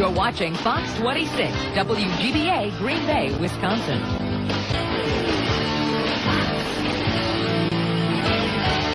You're watching Fox 26, WGBA, Green Bay, Wisconsin.